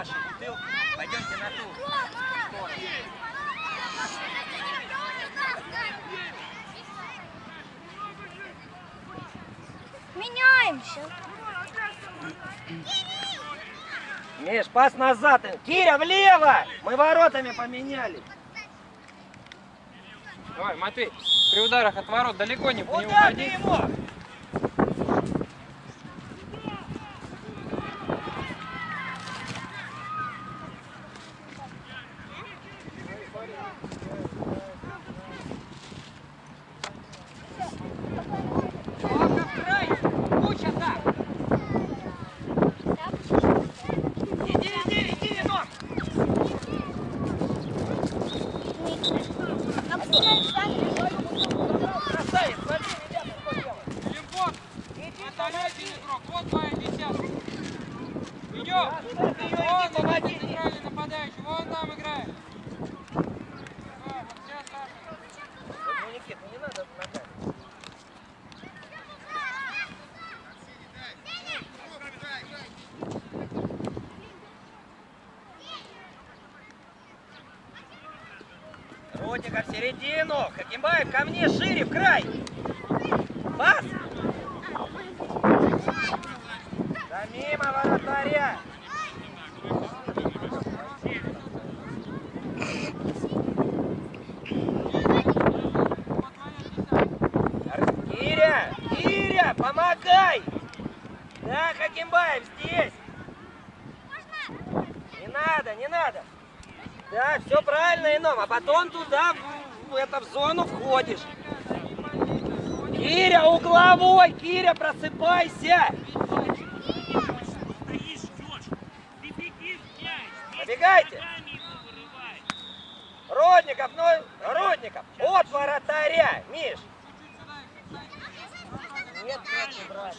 нашей бутылки. Пойдемте на ту сторону. Меняемся. Миш, пас назад. Киря, влево! Мы воротами поменяли. Давай, Матвей, при ударах от ворот далеко не, не Куда ты уходи. ему? Иди, иди, иди, вином! Красавец, смотри, ребята, что делают. Лимбон, Иди, отдаляйте игрок, вот твоя десятка. Идем. Да, ты её Вон иди, помоги. этот центральный нападающий, вон там играет. Давай, вот сейчас Саша. Ну, Никит, ну не надо ногами. Ротика в Хакимбаев ко мне шире, в край. Пас. Да мимо воротаря. Киря, Киря, помогай. Да, Хакимбаев здесь. Не надо, не надо. Да, все правильно, Ином. А потом туда, в, в, это, в зону входишь. Киря, угловой! Киря, просыпайся! Побегайте! Родников, ну, Родников, от воротаря, Миш! Нет, нет, не брали.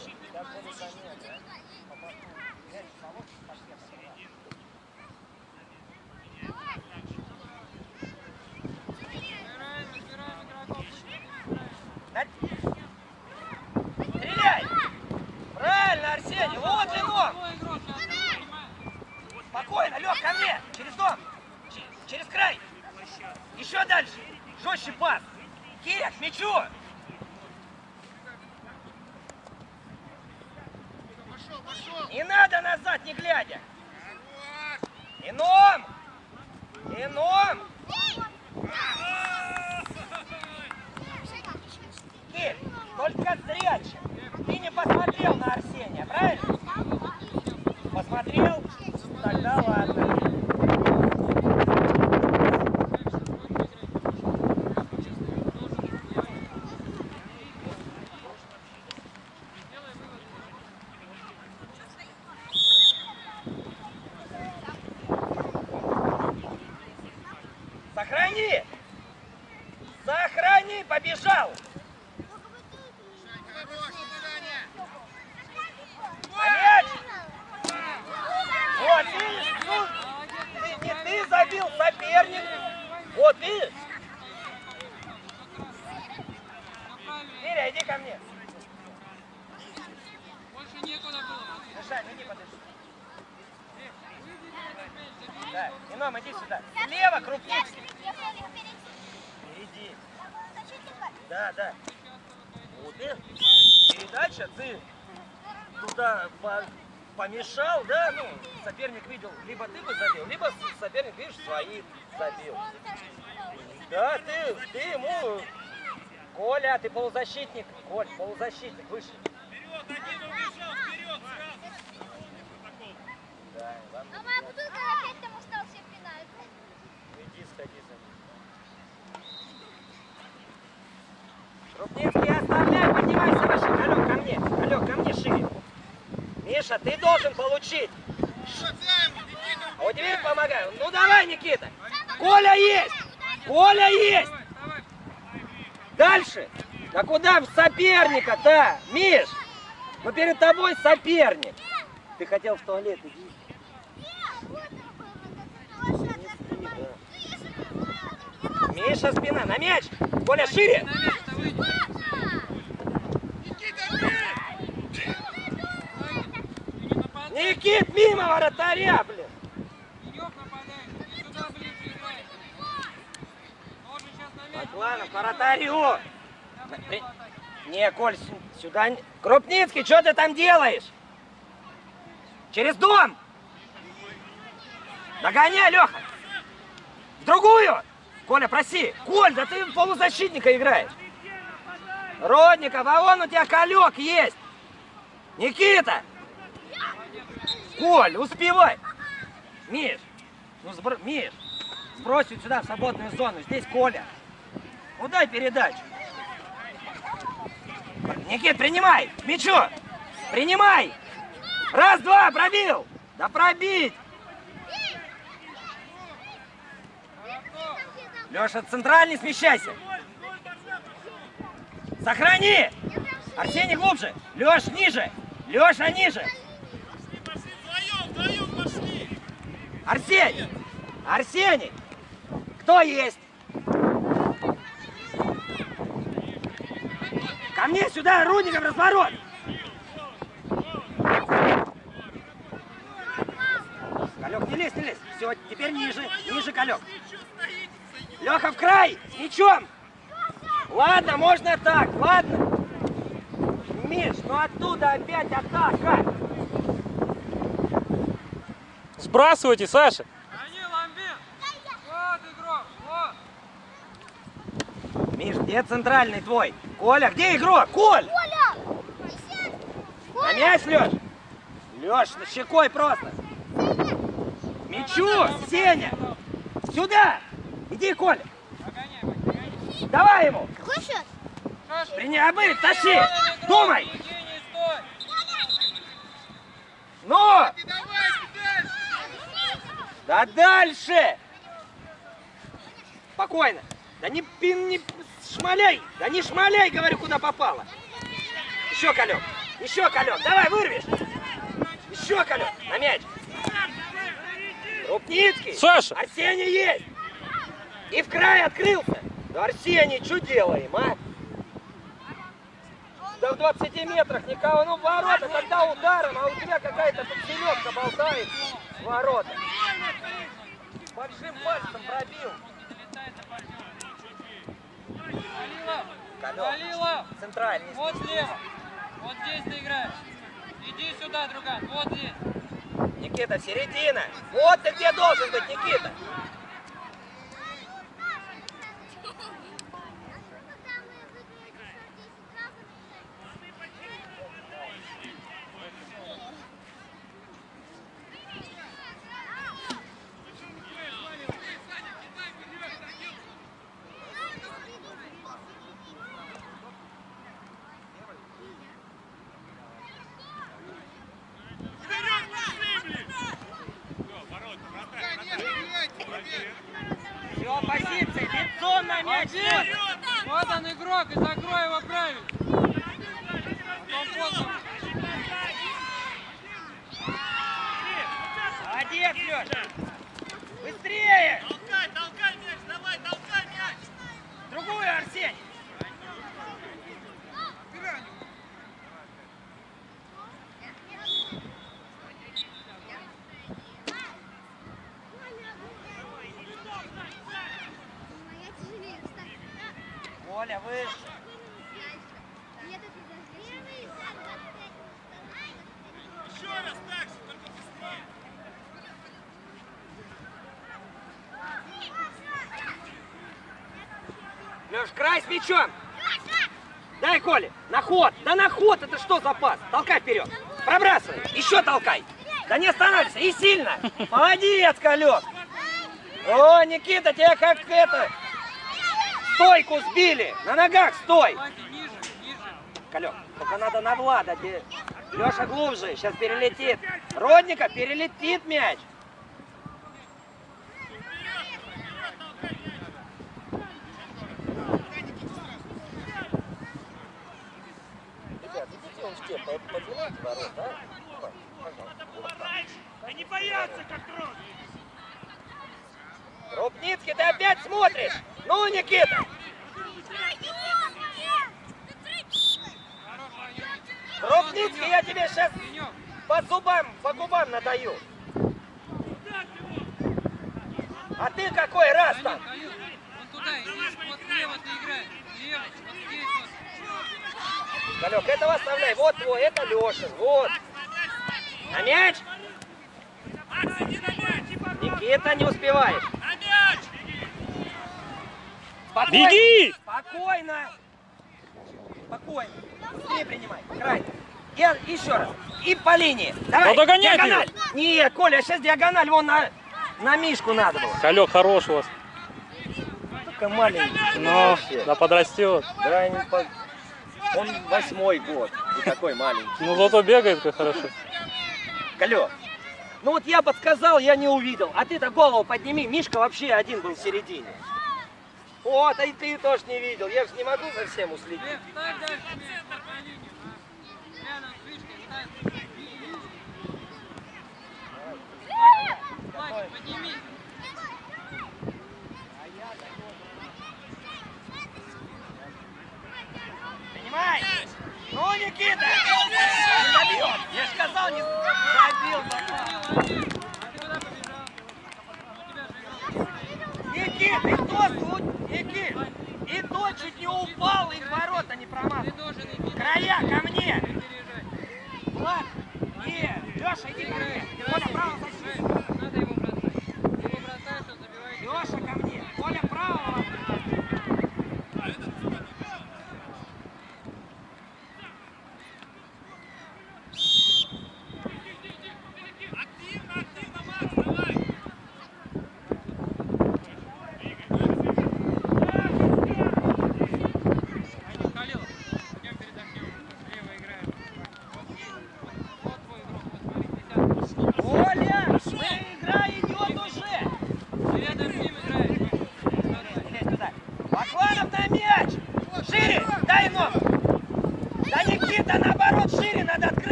Посмотрел? Тогда ладно. Мишань, иди подыши. Да, Ином, иди сюда. Слева крупнички. Впереди. Да, да. Вот и передача, ты туда по- помешал, да, ну, соперник видел, либо ты бы забил, либо соперник, видишь, свои забил. Да, ты, ты ему, Коля, ты полузащитник, Коль, полузащитник, выше. Да, ладно, А моя бутылка опять там остался пенальти. иди, сходи за ним. Крупницкий, оставляй, поднимайся выше. Алло, ко мне, алло, ко мне шире. Миша, ты должен получить. А вот тебе помогаю. Ну давай, Никита. Коля есть! Коля есть! Дальше. Да куда в соперника-то? Миш, но перед тобой соперник. Ты хотел в туалет, иди. Миша, спина, на мяч! Коля, шире! Никит, мимо вратаря, блин! Ладно, вратарю! Не, Коль, сюда... Крупницкий, что ты там делаешь? Через дом! Догоняй, Леха! В другую! Коля, проси! Коль, да ты полузащитника играешь! Родников, а вон у тебя колек есть! Никита! Коль, успевай! Миш, ну сбро... Миш, сбрось вот сюда в свободную зону. Здесь Коля. Ну дай передачу. Никит, принимай! Мячу! Принимай! Раз, два, пробил! Да пробить! Леша, центральный смещайся! Сохрани! Арсений глубже! Леш, ниже! Леша, ниже! Арсений! Арсений! Кто есть? Ко мне сюда, Рудников, разворот! Калек, не лезь, не лезь. Все, теперь ниже, ниже, Калек. Леха, в край! С мячом! Ладно, можно так, ладно. Миш, ну оттуда опять атака. Сбрасывайте, Саша. Гони, ламбин. Вот игрок, вот. Миш, где центральный твой? Коля, где игрок? Коль! Коля! Присядь! На мяч, Леш! Леш, щекой просто! Мячу! Сеня! Сюда! Иди, Коля! Давай ему! Какой счет? Принимай, тащи! Думай! Ну! Да дальше! Спокойно! Да не, пин, не шмаляй! Да не шмаляй, говорю, куда попало! Еще колек! Еще колек! Давай, вырвешь! Еще колек! На мяч! Рупницкий! Саша! Арсений есть! И в край открылся! Да Арсений, что делаем, а? Да в 20 метрах никого, ну ворота, когда ударом, а у тебя какая-то тут селедка болтает ворота. Большим пальцем пробил. Алло. Халилов, Центральный. вот слева. Вот здесь ты играешь. Иди сюда, друган, вот здесь. Никита, середина. Вот ты где должен быть, Никита. Все, позиции, Вот он игрок, и закрой его правильно. Молодец, Леша. Быстрее. Толкай, толкай мяч, давай, толкай мяч! Другую, Арсений. Моя тяжелее, кстати. Коля, выше. Нет, это даже Еще раз так же, только быстрее! Леш, край с мячом. Дай, Коля, на ход. Да на ход, это что за пас? Толкай вперед. Пробрасывай. Еще толкай. Да не останавливайся. И сильно. Молодец, Колек. О, Никита, тебя как это... Стойку сбили. На ногах стой. Колек, только надо на Влада. Леша глубже. Сейчас перелетит. Родника перелетит мяч. Он в те, поднимайте ворот, да? Они боятся, как трон! Рубницкий, ты опять смотришь? Ну, Никита! Рубницкий, я тебе сейчас по зубам, по губам надаю. А ты какой раз там? Иди, вот слева ты играй. Галек, этого оставляй. Вот твой, это Лешин. Вот. На мяч. Никита, не успеваешь. На мяч! Спокойно. Беги! Спокойно. Спокойно. Быстрее принимай. Край. И, еще раз. И по линии. Давай. Ну, догонять диагональ. Нет, Коля, сейчас диагональ. Вон на, на Мишку надо было. Халек хорош у вас. Только маленький. Но, да подрастет. Да, не по- Он восьмой год. И такой маленький. Ну зато бегает как хорошо. Алло. Ну вот я подсказал, я не увидел. А ты-то голову подними. Мишка вообще один был в середине. Вот, а и ты тоже не видел. Я же не могу за всем уследить. Лев, ставь дальше мяч на линию. а. Рядом с вышкой ставь. Владик, поднимись. Понимаешь? Ну, Никита! Забьет. Я же сказал, не забил. Никит, и то, тут, Никит, и то чуть не упал, и ворота не промазал. Края ко мне. Влад, нет, Леша, иди ко мне. Коля, право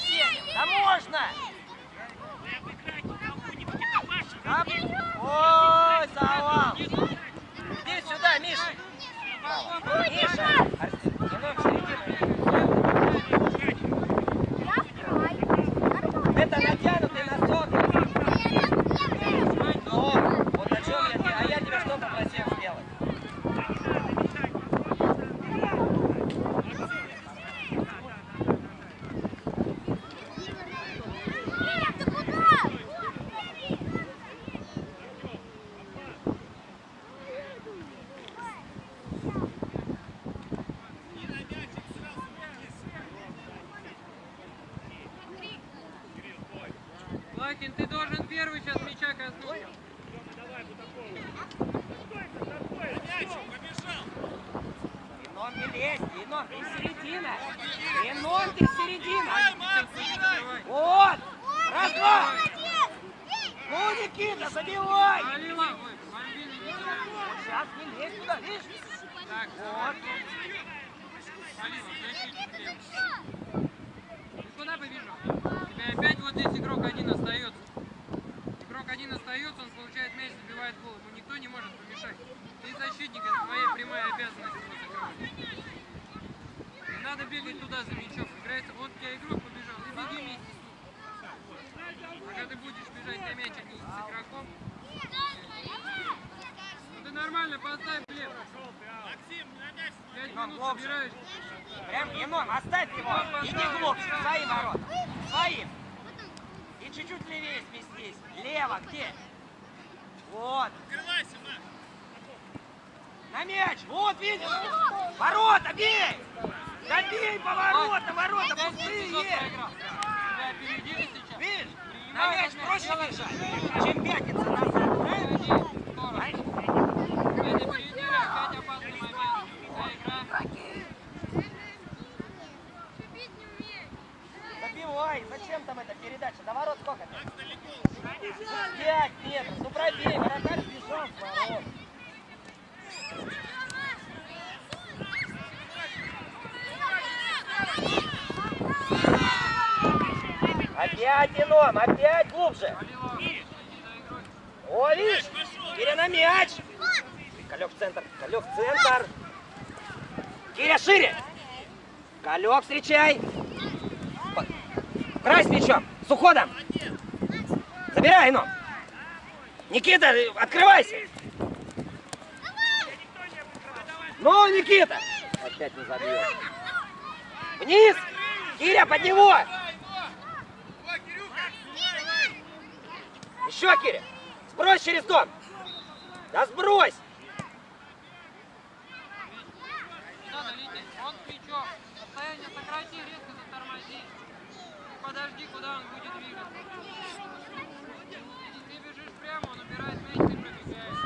ближе с Арсением. Да можно. Ой, завал. Иди сюда, Миша. Миша. Арсен, немного в середину. Это натянутый носок. Ну, вот о чем я тебе, а я тебя что попросил сделать? Лакин, ты должен первый сейчас мяча коснуться. Инон не лезь, Инон, ты середина. Инон, ты середина. Вот. Раз, два. Ну, Никита, забивай. Сейчас не лезь туда, видишь? Так, Вот. Куда побежал? Опять вот здесь игрок один остается. Игрок один остается, он получает мяч, забивает гол. Ему никто не может помешать. Ты защитник, это твоя прямая обязанность его закрывать. Не надо бегать туда за мячом. Играется, вот у тебя игрок побежал, и беги вместе с ним. Пока ты будешь бежать на мяч, а не с игроком, ну ты нормально поставь, Глеб. Максим, Пять минут собираешь. Прям, Енон, оставь его. Иди глубже, свои ворота. Своим. И чуть-чуть левее сместись. Лево, где? Вот. Открывайся, Макс. На мяч. Вот, видишь? Ворота, бей! Да бей по воротам, ворота пустые. Видишь? На мяч проще бежать, чем пятиться назад. Забивай. Зачем там эта передача? До ворот сколько? Пять метров. Ну пробей. Вратарь бежал с ворот. Опять Еном, опять глубже. О, видишь? Киря на мяч. Калек в центр, Калек в центр. Киря шире. Калек встречай. Край с мячом, с уходом. Забирай, ну. Никита, открывайся. Ну, Никита. Опять не забьет. Вниз. Киря, под него. Еще, Киря. Сбрось через дом. Да сбрось. Он крючок. Состояние сократи, резко затормози. Подожди, куда он будет двигаться. Ты бежишь прямо, он убирает мяч, ты пробегаешь.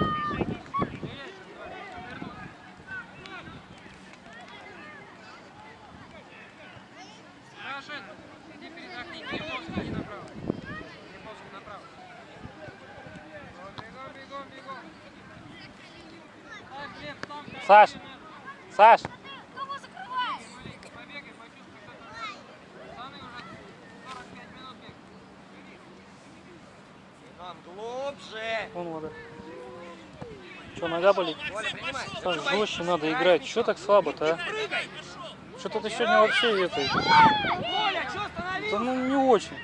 Рашид, иди передохни, Климовский, иди направо. Климовский направо. Бегом, бегом, бегом. Так, Глеб, там, Саш. Саш, Кого закрываешь? Маленько побегай, почувствуй, что ты Пацаны уже 45 минут бегают. Нам глубже. вон вода. Че, нога болит? Саш, жестче надо играть. Че так слабо-то, а? Что-то ты сегодня вообще это... Что Да ну не очень.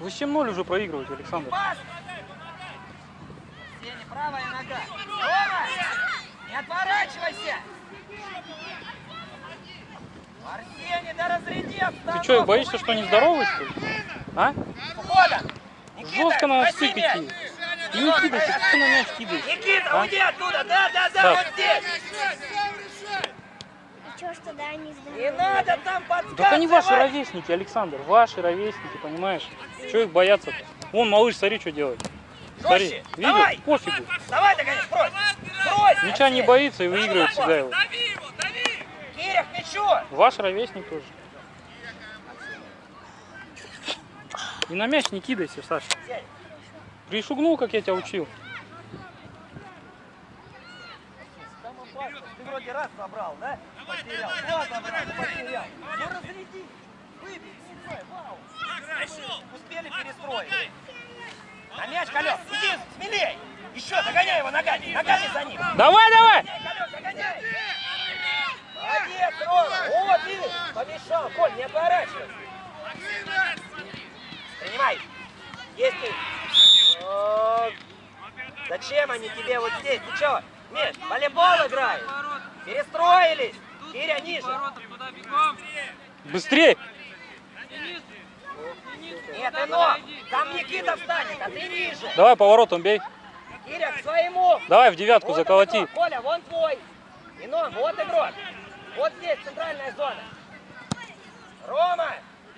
Вы 7-0 уже проигрываете, Александр. Сеня, правая нога. Рома, не отворачивайся. Арсений, да разряди Ты что, боишься, что не здоровый, что ли? А? Никита, Жестко надо возьми сыпать мяч. ей. И не кидайся, ты на мяч кидаешь? Никита, А? уйди оттуда. Да, да, да, Так. вот здесь. Чё, что да, не знаю. Не надо там подсказывать. Так они ваши ровесники, Александр. Ваши ровесники, понимаешь? Чего их бояться-то? Вон, малыш, смотри, что делает. Смотри, Жестче. видел? Давай. Пофигу. Давай, догоняй, брось. Брось. Мяча не боится и выигрывает всегда его. Дави его, дави. Киря, к мячу. Ваш ровесник тоже. И на мяч не кидайся, Саша. Пришугнул, как я тебя учил. Ты вроде раз забрал, да? Потерял. Два забрал, потерял. Ну разряди. Выбей, сюда, вау. Успели перестроить. На мяч, Колес, иди смелей. Еще, догоняй его ногами, ногами за ним. Давай, давай! Колес, догоняй. Молодец, Рома. Вот, видишь, помешал. Коль, не отворачивайся. Принимай. Есть ты. Зачем они тебе вот здесь? Ты что, Миш, волейбол играешь? Перестроились. Киря, ниже. Быстрее! Нет, Ино, там Никита встанет, а ты ниже. Давай поворотом бей. Киря, к своему. Давай в девятку Вот заколоти. игрок, Коля, вон твой. Ино, вот игрок. Вот здесь центральная зона. Рома,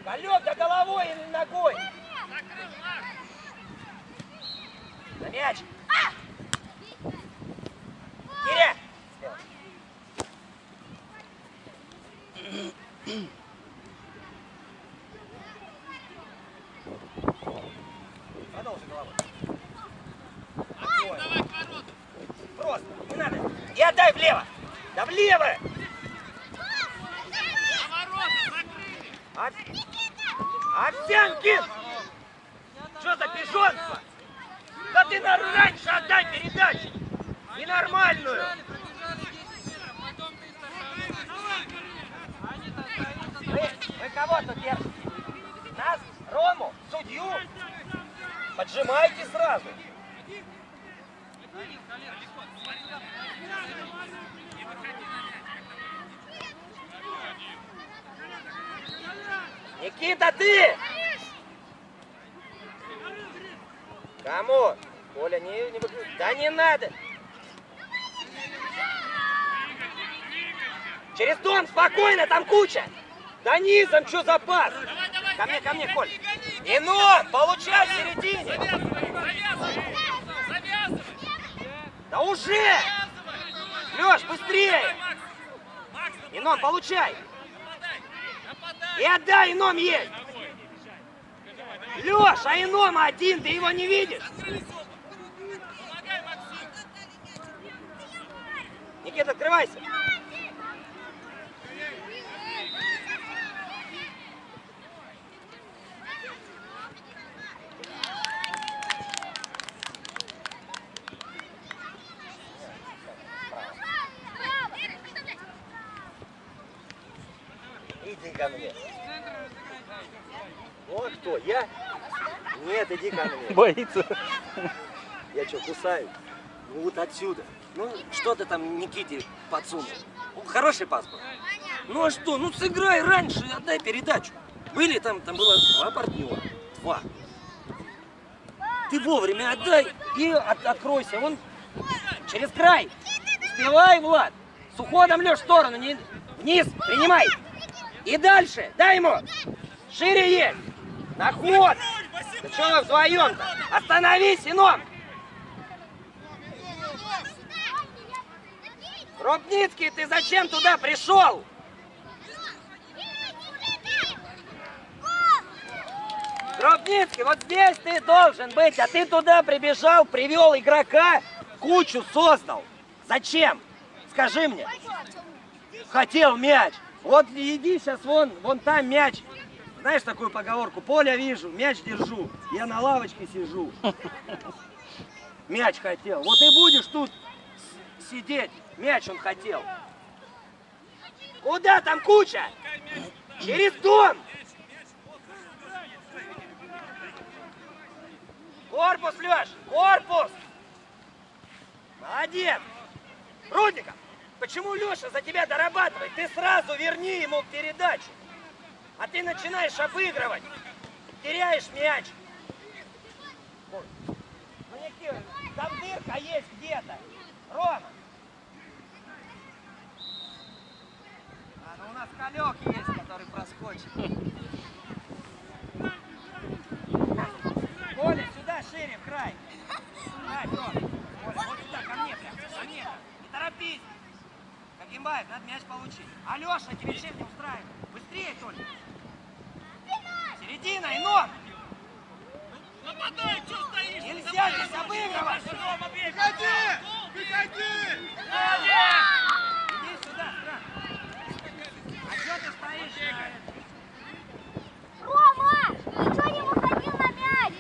колет до головой или ногой. На мяч. Киря. Продолжи головой. Отбой. Просто, не надо. И отдай влево. Да влево. Овсянкин! Что за пижонство? Да ты на раньше отдай передачу! Ненормальную! Пробежали, пробежали 10 метров, потом 300 шагов. Они-то стоят, Вы, кого тут держите? Нас? Рому? Судью? Поджимайте сразу. Никита, ты! Кому? Коля, не, не. Да не надо. Через дом, спокойно, там куча. Да низом, что за пас? Ко мне, ко мне, Коль. Инон, получай в середине. Завязывай! Завязывай! Да уже! Леш, быстрее! Инон, получай! И отдай, Ином есть! Леш, а Ином один, ты его не видишь? Никита, открывайся! Иди ко мне. Вот кто, я? Нет, иди ко мне. Боится. Я что, кусаю? Ну вот отсюда. Ну, что ты там Никите подсунул? Ну, Хороший паспорт. Ну а что? Ну сыграй раньше, отдай передачу. Были там, там было два партнера. Два. Ты вовремя отдай и от- откройся. Вон через край. Успевай, Влад. С уходом, Леш, в сторону. Не... Вниз, принимай. И дальше. Дай ему. Шире есть. На ход. Да что вы вдвоем-то? Остановись, Ином. Рубницкий, ты зачем туда пришел? Рубницкий, вот здесь ты должен быть, а ты туда прибежал, привел игрока, кучу создал. Зачем? Скажи мне. Хотел мяч. Вот иди сейчас вон, вон там мяч. Знаешь такую поговорку? Поля вижу, мяч держу. Я на лавочке сижу. Мяч хотел. Вот и будешь тут сидеть. Мяч он хотел. Куда там куча? Через дом. Корпус, Леш, корпус. Молодец. Рудников, почему Леша за тебя дорабатывает? Ты сразу верни ему передачу. А ты начинаешь обыгрывать. Теряешь мяч. Никита, там дырка есть где-то. Рома. А, ну у нас колек есть, который проскочит. Коля, сюда шире, в край. Край, Рома. Коля, вот сюда, ко мне прям, ко мне. Не торопись. Кимбаев, надо мяч получить. Алеша, тебе чем не устраивает? Быстрее только. Середина, Инор! Нападай, что стоишь? Нельзя Нападай, здесь обыгрывать! Приходи! Приходи! Иди сюда, страх. А что ты стоишь? Рома! Ты что не выходил на мяч?